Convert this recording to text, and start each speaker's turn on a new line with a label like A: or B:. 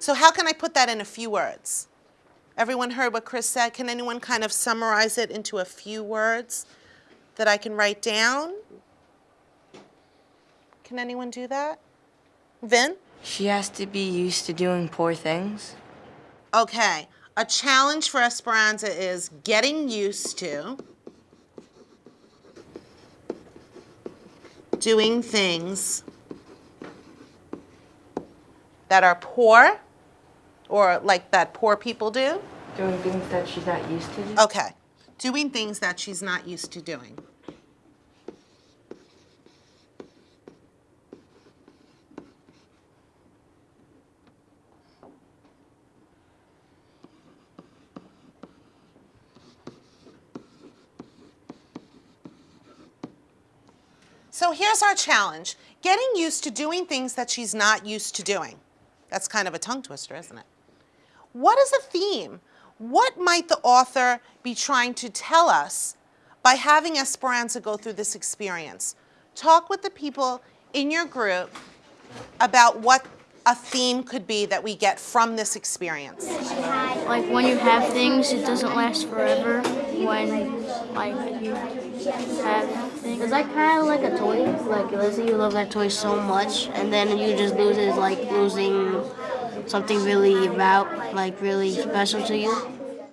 A: So how can I put that in a few words? Everyone heard what Chris said. Can anyone kind of summarize it into a few words that I can write down? Can anyone do that? Vin?
B: She has to be used to doing poor things.
A: Okay. A challenge for Esperanza is getting used to doing things that are poor or like that poor people do.
B: Doing things that she's not used to. do.
A: Okay. Doing things that she's not used to doing. So here's our challenge getting used to doing things that she's not used to doing. That's kind of a tongue twister, isn't it? What is a theme? What might the author be trying to tell us by having Esperanza go through this experience? Talk with the people in your group about what a theme could be that we get from this experience.
C: Like when you have things, it doesn't last forever. When like you have things,
D: It's like kind of like a toy. Like let's say you love that toy so much, and then you just lose it. Like losing something really about like really special to you.